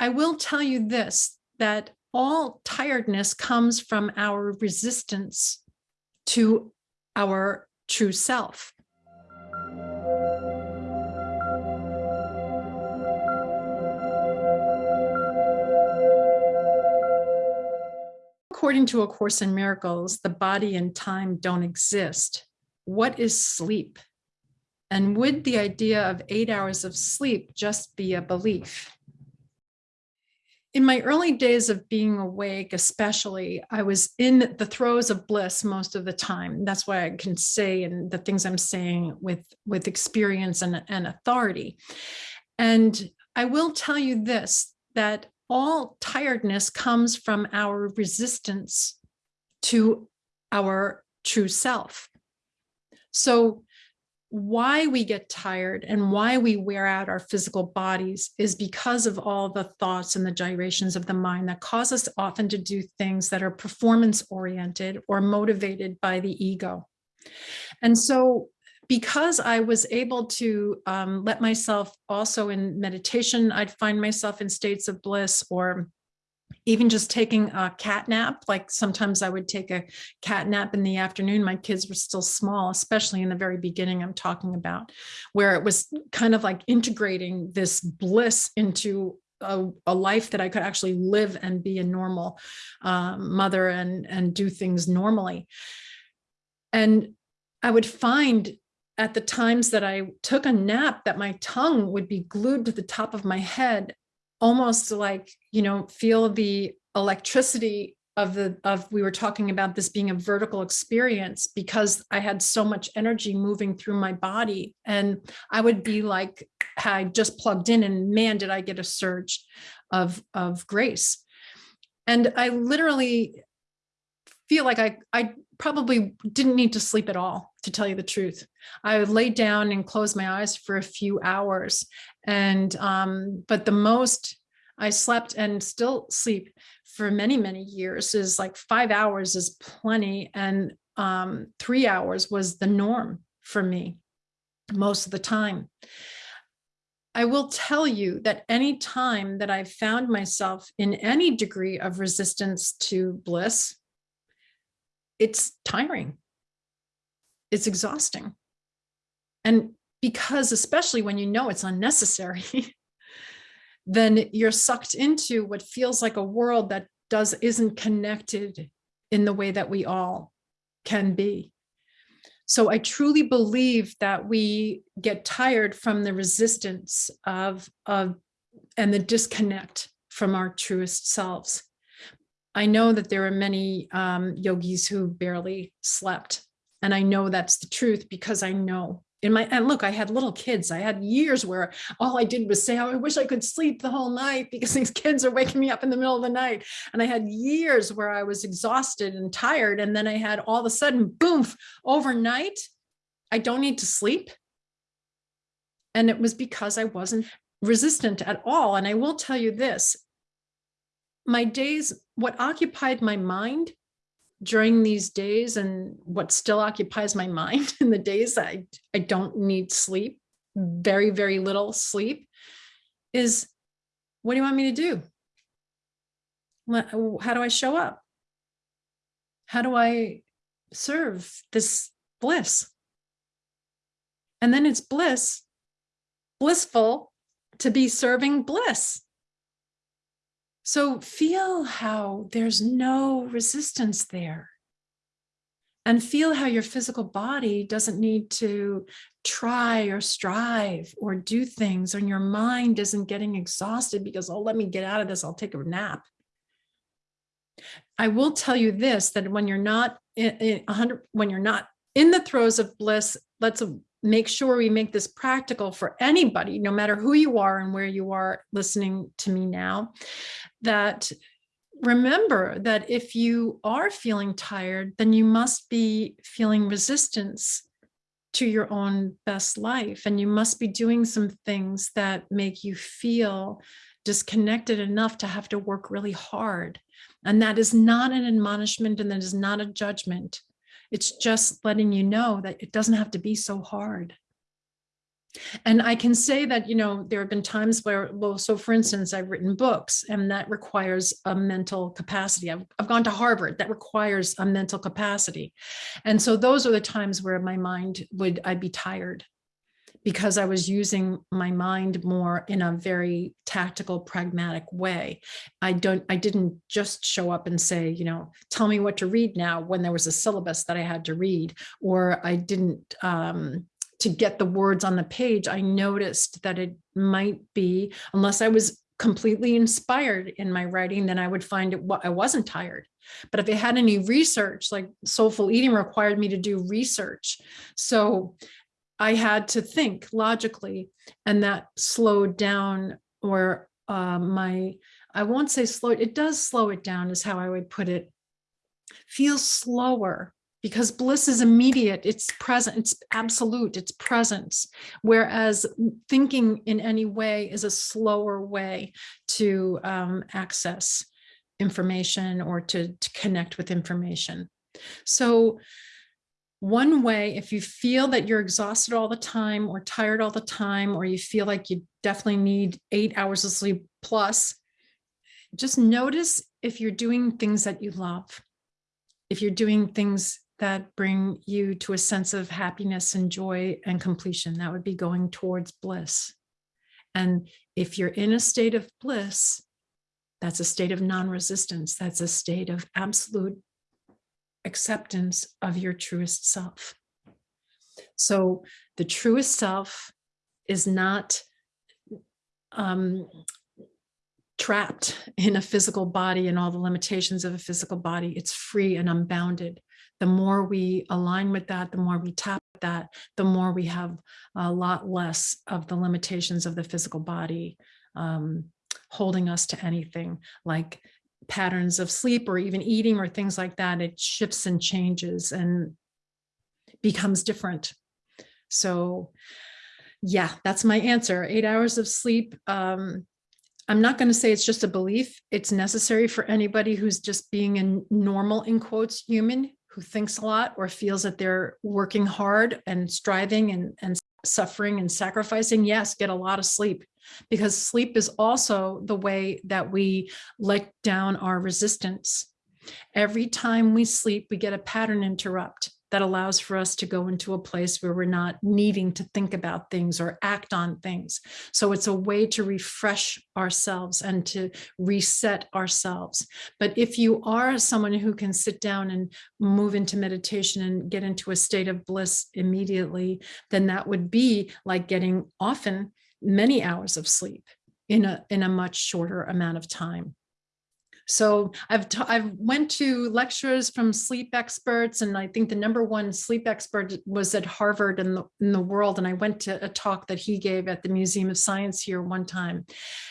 I will tell you this, that all tiredness comes from our resistance to our true self. According to A Course in Miracles, the body and time don't exist. What is sleep? And would the idea of eight hours of sleep just be a belief? In my early days of being awake, especially, I was in the throes of bliss most of the time. That's why I can say and the things I'm saying with, with experience and, and authority. And I will tell you this, that all tiredness comes from our resistance to our true self. So why we get tired and why we wear out our physical bodies is because of all the thoughts and the gyrations of the mind that cause us often to do things that are performance oriented or motivated by the ego. And so because I was able to um, let myself also in meditation, I'd find myself in states of bliss or even just taking a cat nap, like sometimes I would take a cat nap in the afternoon. My kids were still small, especially in the very beginning I'm talking about, where it was kind of like integrating this bliss into a, a, life that I could actually live and be a normal um, mother and, and do things normally. And I would find at the times that I took a nap that my tongue would be glued to the top of my head almost like, you know, feel the electricity of the of we were talking about this being a vertical experience because I had so much energy moving through my body. And I would be like I just plugged in and man did I get a surge of of grace. And I literally feel like I I probably didn't need to sleep at all to tell you the truth. I laid down and closed my eyes for a few hours and um, but the most I slept and still sleep for many, many years is like five hours is plenty. And um, three hours was the norm for me most of the time. I will tell you that any time that I've found myself in any degree of resistance to bliss, it's tiring. It's exhausting. And because especially when you know it's unnecessary, then you're sucked into what feels like a world that does isn't connected in the way that we all can be. So I truly believe that we get tired from the resistance of, of and the disconnect from our truest selves. I know that there are many um, yogis who barely slept. And I know that's the truth because I know in my and look i had little kids. I had years where all i did was say oh, i wish i could sleep the whole night because these kids are waking me up in the middle of the night. And i had years where i was exhausted and tired and then i had all of a sudden boom overnight i don't need to sleep. And it was because i wasn't resistant at all. And i will tell you this my days what occupied my mind during these days and what still occupies my mind in the days that I, I don't need sleep, very, very little sleep, is what do you want me to do? How do I show up? How do I serve this bliss? And then it's bliss, blissful to be serving bliss. So feel how there's no resistance there. And feel how your physical body doesn't need to try or strive or do things, and your mind isn't getting exhausted because, oh, let me get out of this, I'll take a nap. I will tell you this, that when you're not in, in 100, when you're not in the throes of bliss, let's make sure we make this practical for anybody, no matter who you are and where you are listening to me now, that remember that if you are feeling tired, then you must be feeling resistance to your own best life. And you must be doing some things that make you feel disconnected enough to have to work really hard. And that is not an admonishment and that is not a judgment. It's just letting you know that it doesn't have to be so hard. And I can say that, you know, there have been times where, well, so for instance, I've written books and that requires a mental capacity. I've, I've gone to Harvard, that requires a mental capacity. And so those are the times where my mind would, I'd be tired because I was using my mind more in a very tactical, pragmatic way. I don't, I didn't just show up and say, you know, tell me what to read now when there was a syllabus that I had to read, or I didn't, um, to get the words on the page, I noticed that it might be, unless I was completely inspired in my writing, then I would find it, what I wasn't tired. But if it had any research, like soulful eating required me to do research. So I had to think logically and that slowed down or uh, my, I won't say slow, it does slow it down is how I would put it, feels slower because bliss is immediate, it's present, it's absolute, it's presence. Whereas thinking in any way is a slower way to um, access information or to, to connect with information. So one way, if you feel that you're exhausted all the time or tired all the time, or you feel like you definitely need eight hours of sleep plus, just notice if you're doing things that you love. If you're doing things that bring you to a sense of happiness and joy and completion, that would be going towards bliss. And if you're in a state of bliss, that's a state of non-resistance. That's a state of absolute acceptance of your truest self. So the truest self is not um, trapped in a physical body and all the limitations of a physical body. It's free and unbounded. The more we align with that, the more we tap that, the more we have a lot less of the limitations of the physical body um, holding us to anything like patterns of sleep or even eating or things like that, it shifts and changes and becomes different. So yeah, that's my answer. Eight hours of sleep. Um, I'm not going to say it's just a belief. It's necessary for anybody who's just being a normal, in quotes, human who thinks a lot or feels that they're working hard and striving and, and suffering and sacrificing. Yes, get a lot of sleep because sleep is also the way that we let down our resistance. Every time we sleep, we get a pattern interrupt that allows for us to go into a place where we're not needing to think about things or act on things. So it's a way to refresh ourselves and to reset ourselves. But if you are someone who can sit down and move into meditation and get into a state of bliss immediately, then that would be like getting often many hours of sleep in a, in a much shorter amount of time. So I've I've went to lectures from sleep experts, and I think the number one sleep expert was at Harvard in the in the world. And I went to a talk that he gave at the Museum of Science here one time,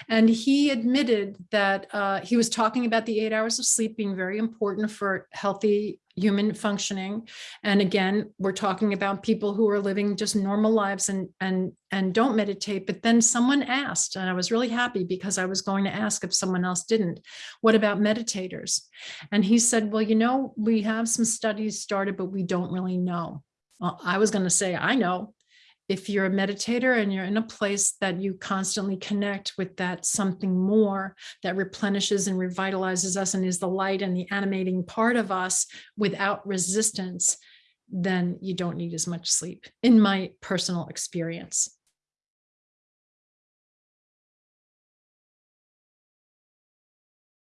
and he admitted that uh, he was talking about the eight hours of sleep being very important for healthy human functioning. And again, we're talking about people who are living just normal lives and, and, and don't meditate. But then someone asked, and I was really happy because I was going to ask if someone else didn't, what about meditators? And he said, well, you know, we have some studies started, but we don't really know. Well, I was going to say, I know, if you're a meditator and you're in a place that you constantly connect with that something more that replenishes and revitalizes us and is the light and the animating part of us without resistance, then you don't need as much sleep in my personal experience.